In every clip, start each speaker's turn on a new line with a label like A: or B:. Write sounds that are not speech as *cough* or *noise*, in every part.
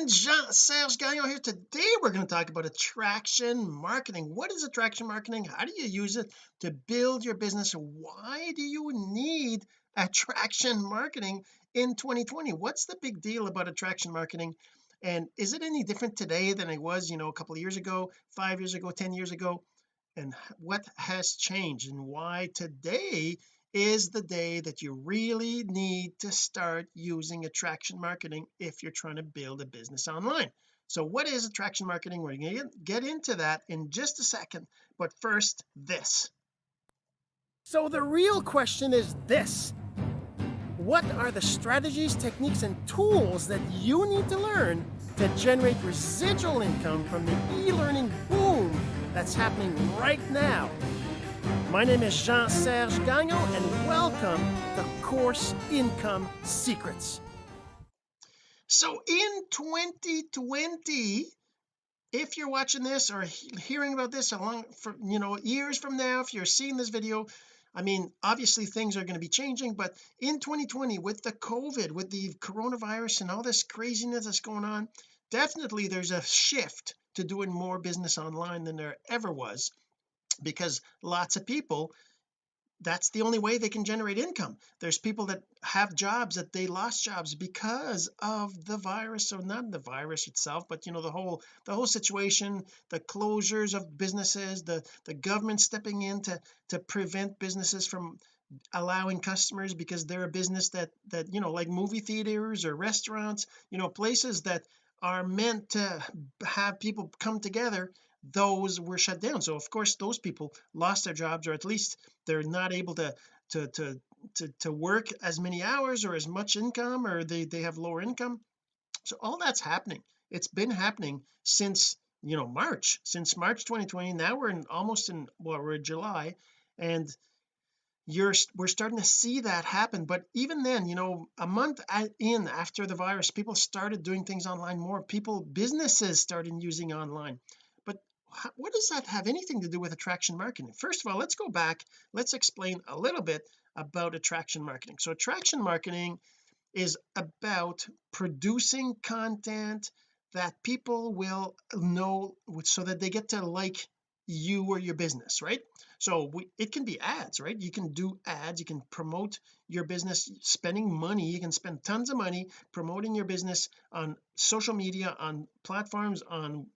A: friend Jean-Serge Gagnon here. Today we're going to talk about attraction marketing. What is attraction marketing? How do you use it to build your business? Why do you need attraction marketing in 2020 what's the big deal about attraction marketing? And is it any different today than it was you know a couple of years ago five years ago 10 years ago? And what has changed and why today is the day that you really need to start using attraction marketing if you're trying to build a business online. So what is attraction marketing? We're going to get into that in just a second but first this. So the real question is this. What are the strategies techniques and tools that you need to learn to generate residual income from the e-learning boom that's happening right now my name is Jean-Serge Gagnon and welcome to Course Income Secrets. So in 2020 if you're watching this or hearing about this along for you know years from now if you're seeing this video I mean obviously things are going to be changing but in 2020 with the COVID with the coronavirus and all this craziness that's going on definitely there's a shift to doing more business online than there ever was because lots of people that's the only way they can generate income. There's people that have jobs that they lost jobs because of the virus or not the virus itself but you know the whole the whole situation the closures of businesses the the government stepping in to to prevent businesses from allowing customers because they're a business that that you know like movie theaters or restaurants you know places that are meant to have people come together those were shut down. So of course those people lost their jobs or at least they're not able to to to to, to work as many hours or as much income or they they have lower income. So all that's happening. It's been happening since you know March since March 2020 now we're in almost in well we're in July and you're we're starting to see that happen. But even then you know a month in after the virus people started doing things online more. People businesses started using online what does that have anything to do with attraction marketing? First of all let's go back let's explain a little bit about attraction marketing. So attraction marketing is about producing content that people will know so that they get to like you or your business right? So we, it can be ads right? You can do ads you can promote your business spending money you can spend tons of money promoting your business on social media on platforms on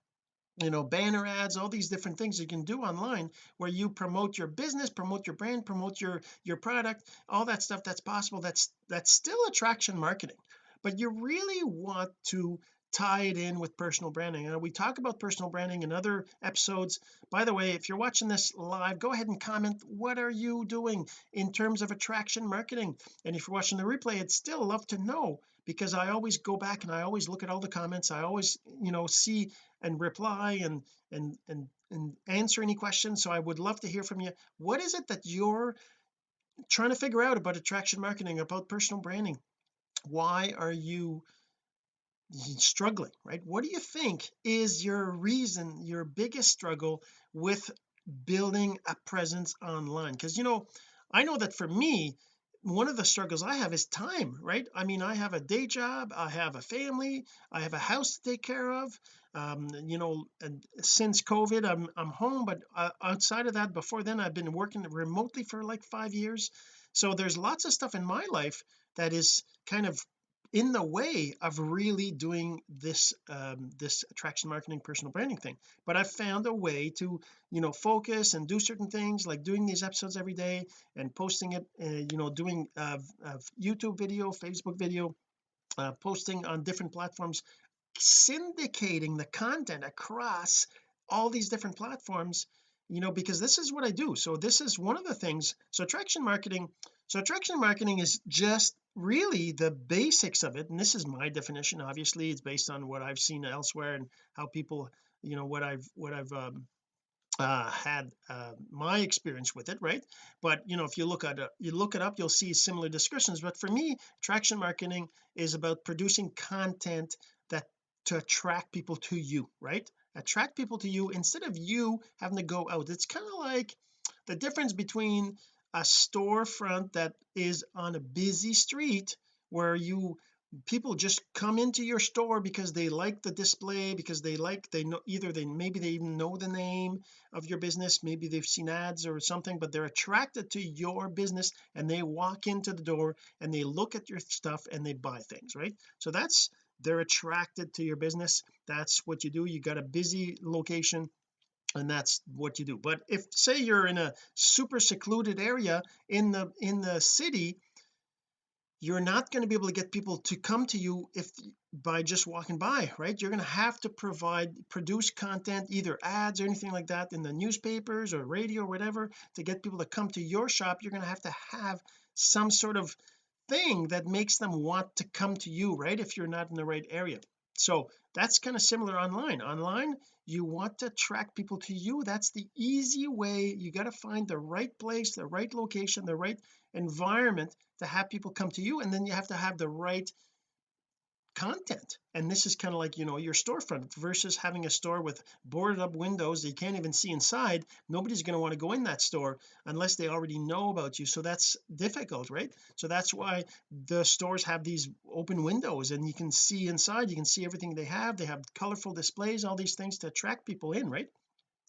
A: you know banner ads all these different things you can do online where you promote your business promote your brand promote your your product all that stuff that's possible that's that's still attraction marketing. But you really want to tie it in with personal branding. And we talk about personal branding in other episodes. By the way if you're watching this live go ahead and comment what are you doing in terms of attraction marketing? And if you're watching the replay I'd still love to know because I always go back and I always look at all the comments. I always you know see and reply and and and and answer any questions. So I would love to hear from you. What is it that you're trying to figure out about attraction marketing about personal branding? Why are you struggling right? What do you think is your reason your biggest struggle with building a presence online? Because you know I know that for me one of the struggles I have is time right? I mean I have a day job I have a family I have a house to take care of um you know since COVID I'm I'm home but uh, outside of that before then I've been working remotely for like five years. So there's lots of stuff in my life that is kind of in the way of really doing this um, this attraction marketing personal branding thing. But I've found a way to you know focus and do certain things like doing these episodes every day and posting it uh, you know doing uh, uh, YouTube video Facebook video uh, posting on different platforms syndicating the content across all these different platforms you know because this is what I do. So this is one of the things. So attraction marketing so attraction marketing is just really the basics of it and this is my definition obviously it's based on what I've seen elsewhere and how people you know what I've what I've um, uh, had uh, my experience with it right? But you know if you look at it you look it up you'll see similar descriptions but for me attraction marketing is about producing content that to attract people to you right? Attract people to you instead of you having to go out. It's kind of like the difference between a storefront that is on a busy street where you people just come into your store because they like the display because they like they know either they maybe they even know the name of your business maybe they've seen ads or something but they're attracted to your business and they walk into the door and they look at your stuff and they buy things right? So that's they're attracted to your business. That's what you do. You got a busy location and that's what you do. But if say you're in a super secluded area in the in the city you're not going to be able to get people to come to you if by just walking by right? You're going to have to provide produce content either ads or anything like that in the newspapers or radio or whatever to get people to come to your shop. You're going to have to have some sort of thing that makes them want to come to you right if you're not in the right area. So that's kind of similar online. Online you want to attract people to you. That's the easy way. You got to find the right place the right location the right environment to have people come to you and then you have to have the right content. And this is kind of like you know your storefront versus having a store with boarded up windows that you can't even see inside. Nobody's going to want to go in that store unless they already know about you. So that's difficult right? So that's why the stores have these open windows and you can see inside you can see everything they have. They have colorful displays all these things to attract people in right?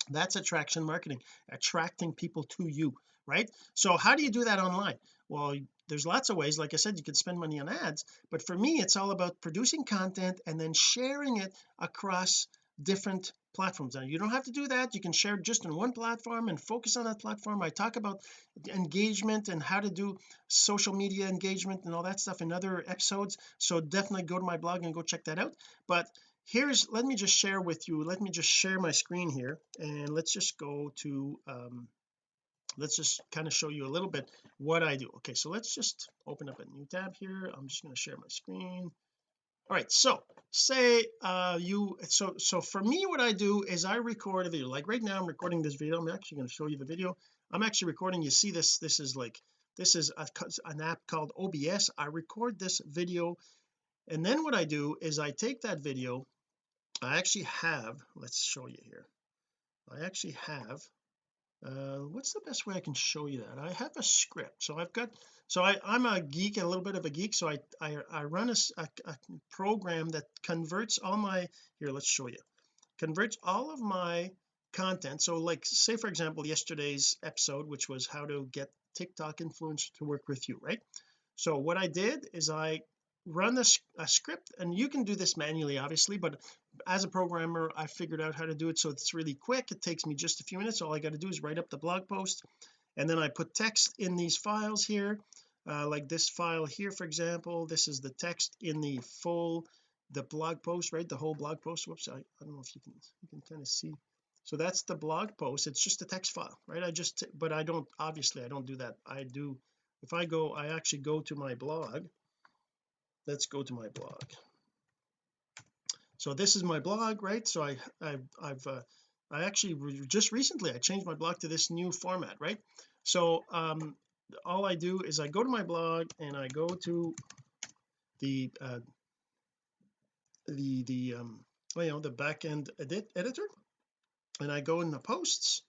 A: That's attraction marketing attracting people to you right? So how do you do that online well there's lots of ways like I said you could spend money on ads but for me it's all about producing content and then sharing it across different platforms. Now you don't have to do that you can share just in one platform and focus on that platform. I talk about engagement and how to do social media engagement and all that stuff in other episodes so definitely go to my blog and go check that out. But here's let me just share with you let me just share my screen here and let's just go to um let's just kind of show you a little bit what I do. Okay so let's just open up a new tab here. I'm just going to share my screen. All right so say uh you so so for me what I do is I record a video. Like right now I'm recording this video. I'm actually going to show you the video. I'm actually recording you see this this is like this is a, an app called OBS I record this video and then what I do is I take that video. I actually have let's show you here. I actually have uh what's the best way I can show you that? I have a script so I've got so I I'm a geek a little bit of a geek so I I, I run a, a, a program that converts all my here let's show you converts all of my content. So like say for example yesterday's episode which was how to get TikTok influencers to work with you right? So what I did is I run a script and you can do this manually obviously but as a programmer I figured out how to do it so it's really quick. It takes me just a few minutes. All I got to do is write up the blog post and then I put text in these files here uh, like this file here for example. This is the text in the full the blog post right? The whole blog post? Whoops I, I don't know if you can you can kind of see. So that's the blog post. It's just a text file right? I just but I don't obviously I don't do that. I do if I go I actually go to my blog. Let's go to my blog so this is my blog right? So I I've, I've uh, I actually just recently I changed my blog to this new format right? So um all I do is I go to my blog and I go to the uh the the um well, you know the back end edit editor and I go in the posts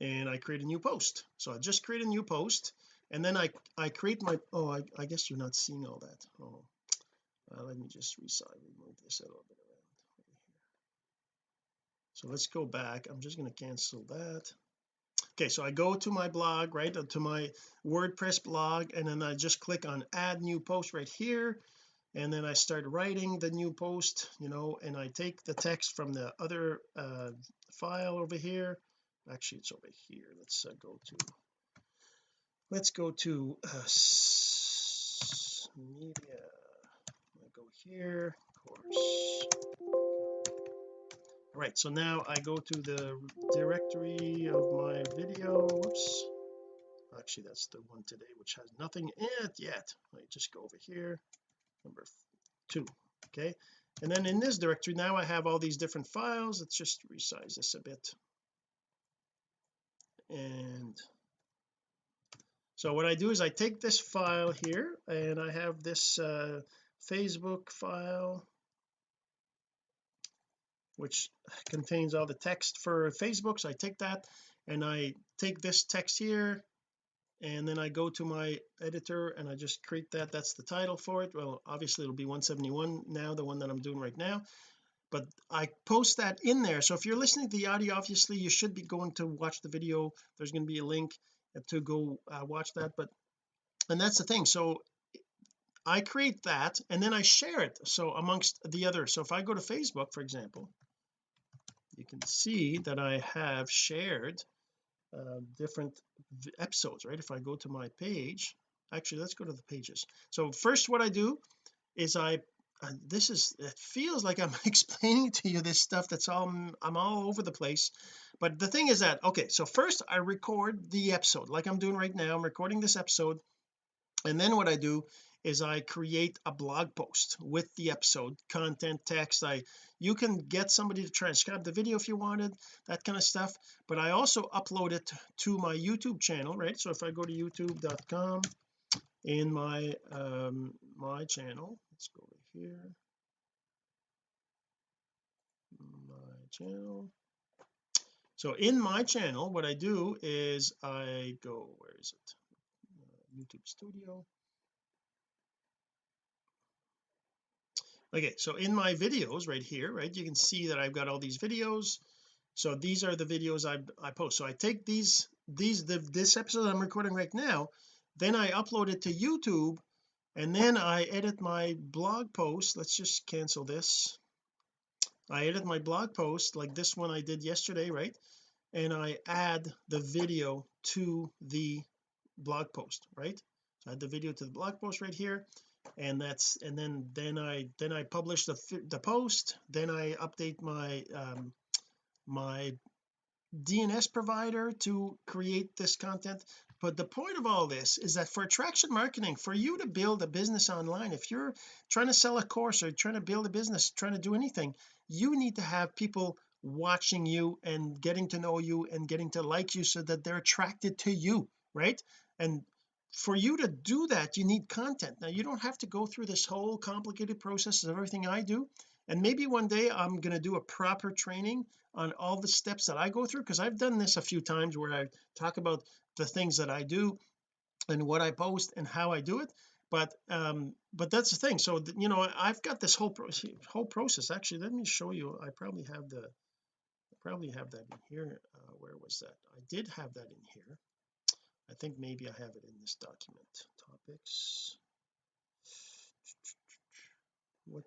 A: and I create a new post. So I just create a new post and then I I create my oh I, I guess you're not seeing all that. Oh uh, let me just resize remove this a little bit around. so let's go back. I'm just going to cancel that. Okay so I go to my blog right to my WordPress blog and then I just click on add new post right here and then I start writing the new post you know and I take the text from the other uh, file over here. Actually it's over here. Let's uh, go to let's go to uh, here course. All right so now I go to the directory of my video. Whoops. Actually that's the one today which has nothing in it yet. Me just go over here. Number two okay? And then in this directory now I have all these different files. Let's just resize this a bit. And so what I do is I take this file here and I have this uh, Facebook file which contains all the text for Facebook. So I take that and I take this text here and then I go to my editor and I just create that. That's the title for it. Well obviously it'll be 171 now the one that I'm doing right now. But I post that in there. So if you're listening to the audio obviously you should be going to watch the video. There's going to be a link to go uh, watch that. But and that's the thing. So I create that and then I share it so amongst the others so if I go to Facebook for example you can see that I have shared uh, different episodes right? If I go to my page actually let's go to the pages. So first what I do is I uh, this is it feels like I'm *laughs* explaining to you this stuff that's all I'm all over the place but the thing is that okay so first I record the episode like I'm doing right now I'm recording this episode and then what I do is I create a blog post with the episode content text. I you can get somebody to transcribe the video if you wanted that kind of stuff but I also upload it to my YouTube channel right? So if I go to youtube.com in my um my channel let's go over here. My channel. So in my channel what I do is I go where is it? Uh, YouTube studio okay so in my videos right here right you can see that I've got all these videos. So these are the videos I, I post. So I take these these the, this episode I'm recording right now then I upload it to YouTube and then I edit my blog post. Let's just cancel this. I edit my blog post like this one I did yesterday right? And I add the video to the blog post right? So I add the video to the blog post right here and that's and then then I then I publish the the post. Then I update my um my DNS provider to create this content. But the point of all this is that for attraction marketing for you to build a business online if you're trying to sell a course or trying to build a business trying to do anything you need to have people watching you and getting to know you and getting to like you so that they're attracted to you right? And for you to do that you need content. Now you don't have to go through this whole complicated process of everything I do. And maybe one day I'm going to do a proper training on all the steps that I go through because I've done this a few times where I talk about the things that I do and what I post and how I do it. But um but that's the thing. So you know I've got this whole pro whole process. Actually let me show you. I probably have the I probably have that in here. Uh, where was that? I did have that in here I think maybe I have it in this document. Topics. What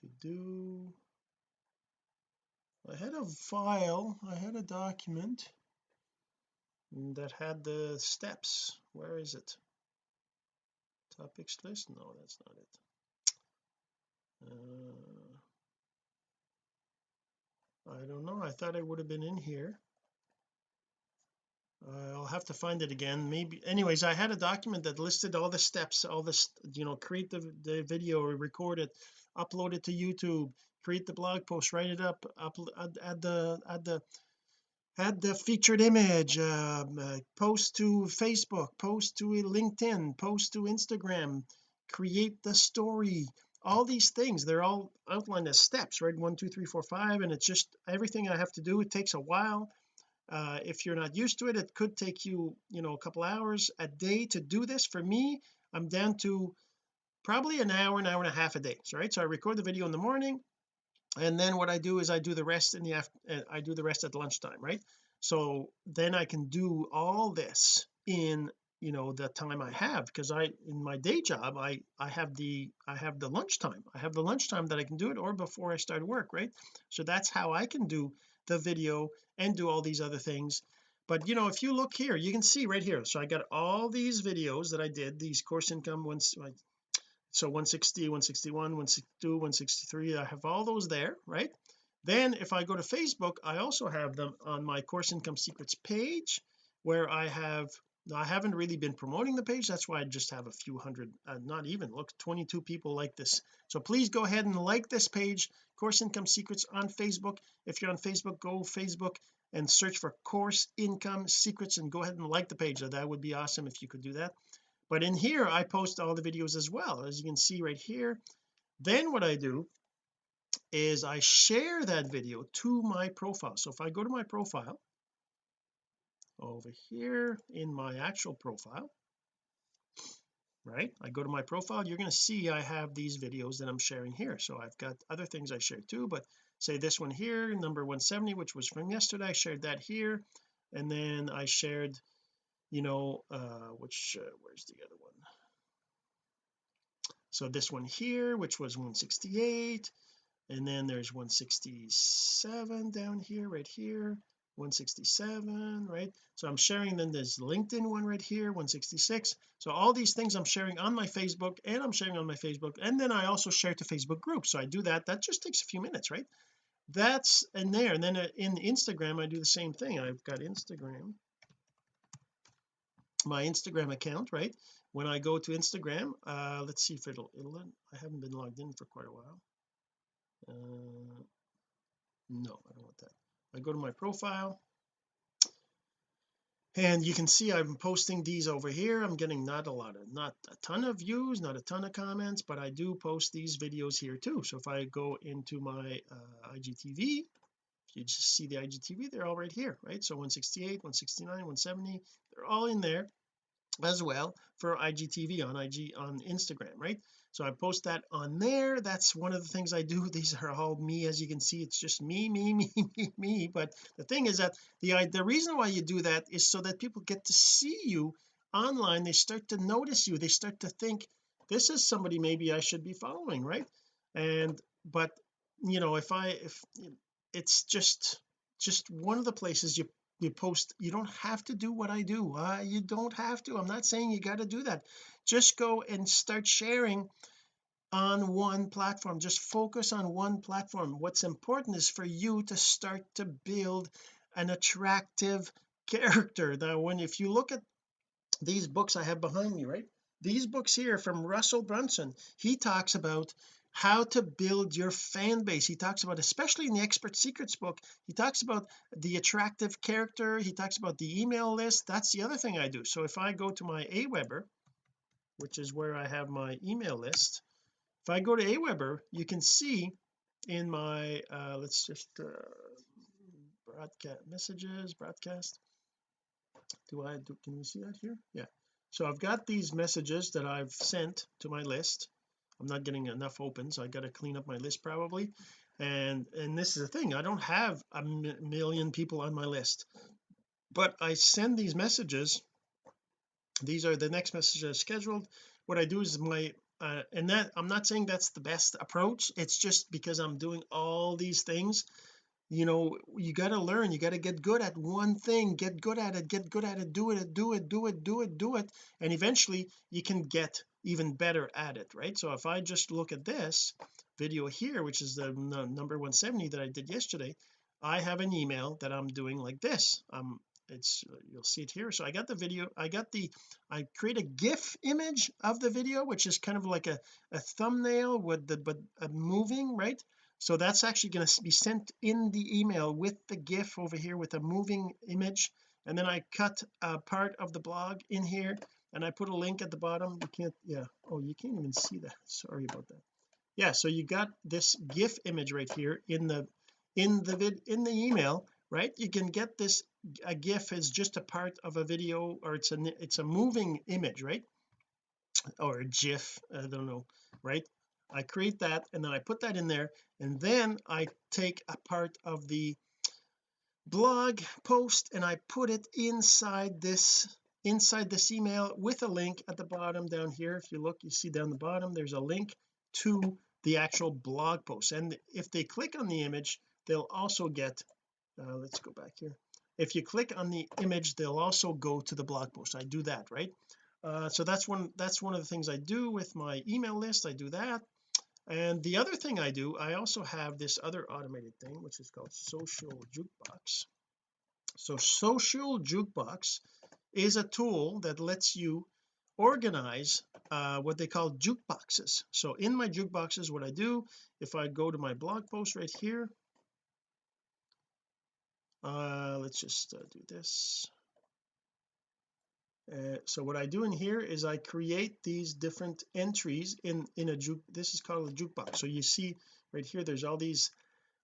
A: to do? I had a file. I had a document that had the steps. Where is it? Topics list? No that's not it. Uh, I don't know. I thought it would have been in here uh, I'll have to find it again. Maybe anyways I had a document that listed all the steps all this you know create the, the video record it upload it to YouTube create the blog post write it up add, add the add the add the featured image um, uh, post to Facebook post to LinkedIn post to Instagram create the story. All these things they're all outlined as steps right? One two three four five and it's just everything I have to do. It takes a while uh, if you're not used to it it could take you you know a couple hours a day to do this. For me I'm down to probably an hour an hour and a half a day so, right? So I record the video in the morning and then what I do is I do the rest in the after uh, I do the rest at lunchtime right? So then I can do all this in you know the time I have because I in my day job I I have the I have the lunchtime. I have the lunchtime that I can do it or before I start work right? So that's how I can do the video and do all these other things. But you know if you look here you can see right here. So I got all these videos that I did these course income ones so 160 161 162 163 I have all those there right? Then if I go to Facebook I also have them on my course income secrets page where I have I haven't really been promoting the page. That's why I just have a few hundred uh, not even look 22 people like this. So please go ahead and like this page course income secrets on Facebook. If you're on Facebook go Facebook and search for course income secrets and go ahead and like the page. That would be awesome if you could do that. But in here I post all the videos as well as you can see right here. Then what I do is I share that video to my profile. So if I go to my profile over here in my actual profile right? I go to my profile you're going to see I have these videos that I'm sharing here. So I've got other things I share too but say this one here number 170 which was from yesterday I shared that here. And then I shared you know uh which uh, where's the other one? So this one here which was 168 and then there's 167 down here right here 167 right? So I'm sharing then there's LinkedIn one right here 166 so all these things I'm sharing on my Facebook and I'm sharing on my Facebook and then I also share to Facebook groups. So I do that. That just takes a few minutes right? That's in there. And then uh, in Instagram I do the same thing. I've got Instagram my Instagram account right? When I go to Instagram uh let's see if it'll it'll I haven't been logged in for quite a while. Uh no I don't want that I go to my profile and you can see I'm posting these over here. I'm getting not a lot of not a ton of views not a ton of comments but I do post these videos here too. So if I go into my uh, IGTV you just see the IGTV they're all right here right? So 168 169 170 they're all in there as well for IGTV on IG on Instagram right so I post that on there. That's one of the things I do. *laughs* These are all me as you can see. It's just me me *laughs* me me me. But the thing is that the uh, the reason why you do that is so that people get to see you online. They start to notice you. They start to think this is somebody maybe I should be following right? And but you know if I if it's just just one of the places you you post you don't have to do what I do. Uh, you don't have to. I'm not saying you got to do that. Just go and start sharing on one platform. Just focus on one platform. What's important is for you to start to build an attractive character. Now when if you look at these books I have behind me right? These books here from Russell Brunson he talks about how to build your fan base. He talks about especially in the expert secrets book he talks about the attractive character he talks about the email list that's the other thing I do. So if I go to my Aweber which is where I have my email list if I go to Aweber you can see in my uh let's just uh broadcast messages broadcast. Do I do can you see that here? Yeah. So I've got these messages that I've sent to my list I'm not getting enough opens I got to clean up my list probably. And and this is the thing I don't have a million people on my list. But I send these messages. These are the next messages scheduled. What I do is my uh, and that I'm not saying that's the best approach it's just because I'm doing all these things. You know you got to learn you got to get good at one thing get good at it get good at it do it do it do it do it do it and eventually you can get even better at it right? So if I just look at this video here which is the number 170 that I did yesterday I have an email that I'm doing like this. Um it's you'll see it here. So I got the video I got the I create a gif image of the video which is kind of like a, a thumbnail with the but uh, moving right? So that's actually going to be sent in the email with the gif over here with a moving image. And then I cut a part of the blog in here and I put a link at the bottom. You can't yeah. Oh you can't even see that. Sorry about that. Yeah so you got this gif image right here in the in the vid in the email right? You can get this a gif is just a part of a video or it's a it's a moving image right? Or a gif I don't know right? I create that and then I put that in there and then I take a part of the blog post and I put it inside this inside this email with a link at the bottom down here. If you look you see down the bottom there's a link to the actual blog post. And if they click on the image they'll also get uh, let's go back here. If you click on the image they'll also go to the blog post. I do that right? Uh, so that's one that's one of the things I do with my email list. I do that. And the other thing I do I also have this other automated thing which is called social jukebox. So social jukebox is a tool that lets you organize uh, what they call jukeboxes. So in my jukeboxes what I do if I go to my blog post right here uh let's just uh, do this. Uh, so what I do in here is I create these different entries in in a juke this is called a jukebox. So you see right here there's all these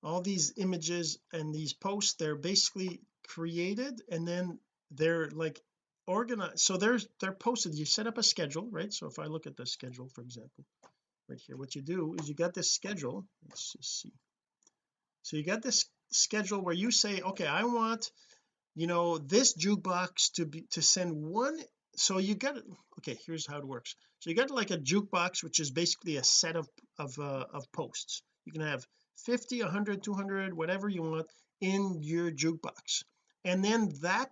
A: all these images and these posts. They're basically created and then they're like organized so there's they're posted. You set up a schedule right? So if I look at the schedule for example right here what you do is you got this schedule. Let's just see. So you got this schedule where you say okay I want you know this jukebox to be to send one so you got okay here's how it works. So you got like a jukebox which is basically a set of of uh, of posts. You can have 50 100 200 whatever you want in your jukebox. And then that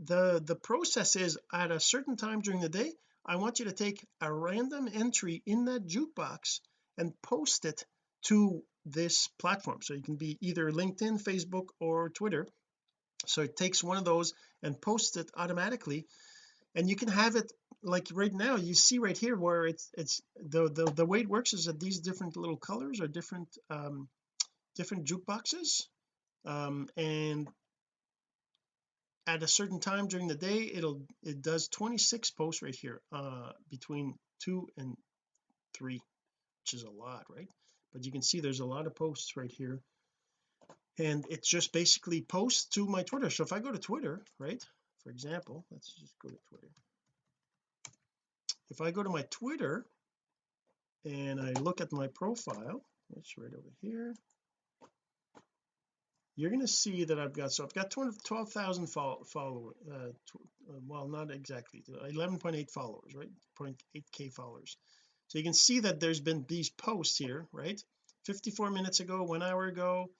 A: the the process is at a certain time during the day I want you to take a random entry in that jukebox and post it to this platform. So you can be either LinkedIn Facebook or Twitter. So it takes one of those and posts it automatically. And you can have it like right now you see right here where it's it's the the, the way it works is that these different little colors are different um different jukeboxes. Um and at a certain time during the day it'll it does 26 posts right here uh between two and three which is a lot right? But you can see there's a lot of posts right here. And it's just basically posts to my Twitter. So if I go to Twitter right for example let's just go to Twitter. If I go to my Twitter and I look at my profile it's right over here you're going to see that I've got so I've got 12,000 followers uh, uh, well not exactly 11.8 followers right? 0.8k followers. So you can see that there's been these posts here right? 54 minutes ago one hour ago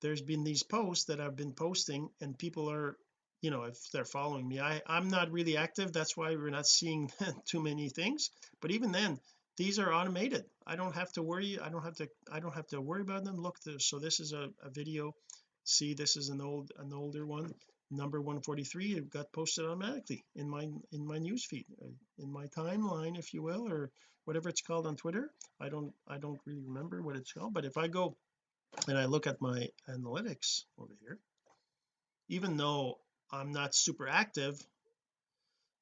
A: there's been these posts that I've been posting and people are you know if they're following me I I'm not really active. That's why we're not seeing *laughs* too many things. But even then these are automated. I don't have to worry I don't have to I don't have to worry about them. Look so this is a, a video see this is an old an older one number 143 it got posted automatically in my in my news feed uh, in my timeline if you will or whatever it's called on Twitter. I don't I don't really remember what it's called but if I go and I look at my analytics over here even though I'm not super active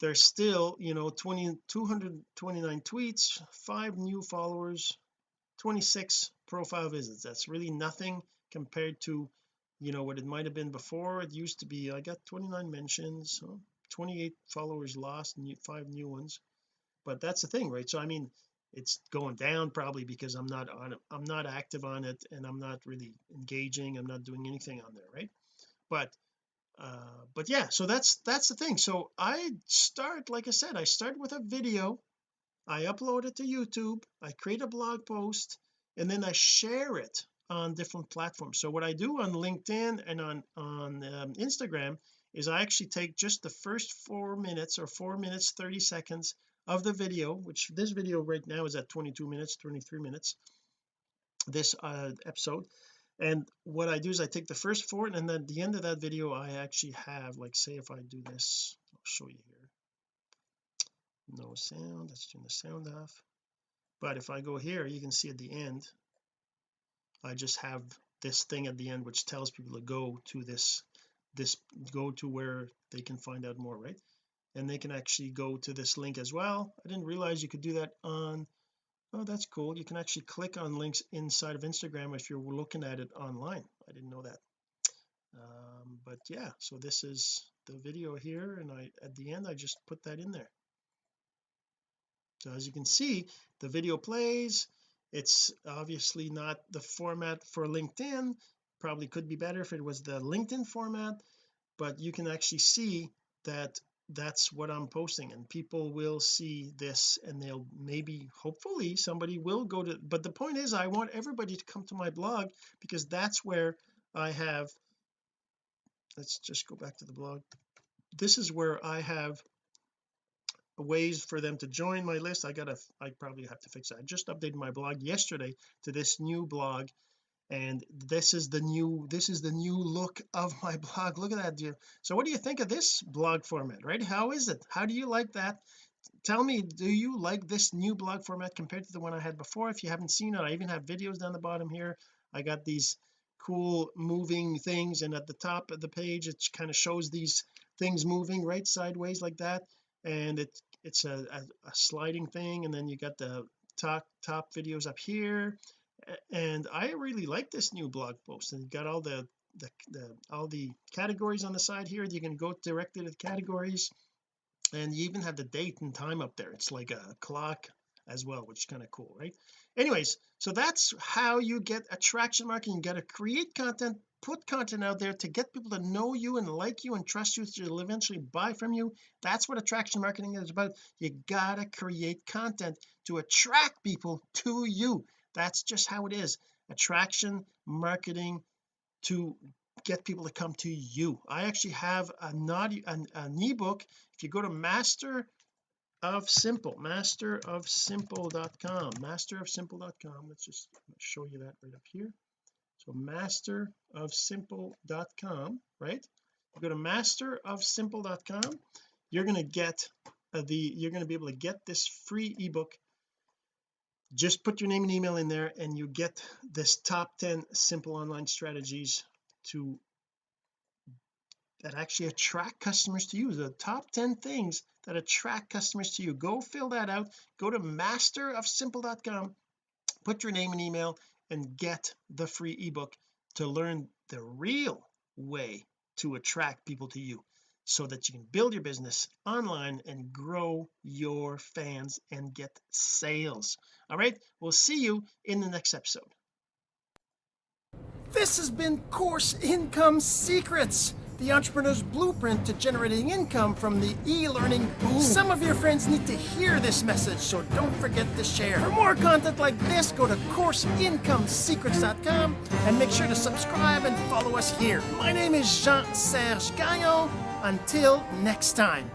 A: there's still you know 20 229 tweets five new followers 26 profile visits. That's really nothing compared to you know what it might have been before. It used to be I got 29 mentions 28 followers lost new five new ones. But that's the thing right? So I mean it's going down probably because I'm not on I'm not active on it and I'm not really engaging I'm not doing anything on there right? But uh but yeah so that's that's the thing. So I start like I said I start with a video I upload it to YouTube I create a blog post and then I share it on different platforms. So what I do on LinkedIn and on on um, Instagram is I actually take just the first four minutes or four minutes 30 seconds of the video which this video right now is at 22 minutes 23 minutes this uh, episode. And what I do is I take the first four and then at the end of that video I actually have like say if I do this I'll show you here. No sound let's turn the sound off. But if I go here you can see at the end I just have this thing at the end which tells people to go to this this go to where they can find out more right? And they can actually go to this link as well. I didn't realize you could do that on oh that's cool. You can actually click on links inside of Instagram if you're looking at it online. I didn't know that. Um, but yeah so this is the video here and I at the end I just put that in there. So as you can see the video plays it's obviously not the format for LinkedIn. Probably could be better if it was the LinkedIn format but you can actually see that that's what I'm posting and people will see this and they'll maybe hopefully somebody will go to but the point is I want everybody to come to my blog because that's where I have let's just go back to the blog. This is where I have ways for them to join my list. I gotta I probably have to fix that. I just updated my blog yesterday to this new blog and this is the new this is the new look of my *laughs* blog. Look at that dear. So what do you think of this blog format right? How is it? How do you like that? Tell me do you like this new blog format compared to the one I had before? If you haven't seen it I even have videos down the bottom here. I got these cool moving things and at the top of the page it kind of shows these things moving right? Sideways like that and it it's a, a, a sliding thing and then you got the top top videos up here. And I really like this new blog post and you got all the the, the all the categories on the side here you can go directly to the categories. And you even have the date and time up there. It's like a clock as well which is kind of cool right? Anyways so that's how you get attraction marketing. You got to create content put content out there to get people to know you and like you and trust you they'll eventually buy from you. That's what attraction marketing is about. You gotta create content to attract people to you. That's just how it is. Attraction marketing to get people to come to you. I actually have a naughty an, an ebook. If you go to master of simple master of simple.com master of simple.com let's just show you that right up here. So master of simple.com right? You go to master of simple.com you're going to get uh, the you're going to be able to get this free ebook. Just put your name and email in there and you get this top 10 simple online strategies to that actually attract customers to you. The top 10 things that attract customers to you. Go fill that out. Go to masterofsimple.com put your name and email and get the free ebook to learn the real way to attract people to you so that you can build your business online and grow your fans and get sales. All right we'll see you in the next episode. This has been course income secrets the entrepreneur's blueprint to generating income from the e-learning boom. Some of your friends need to hear this message, so don't forget to share. For more content like this, go to CourseIncomeSecrets.com and make sure to subscribe and follow us here. My name is Jean-Serge Gagnon. Until next time.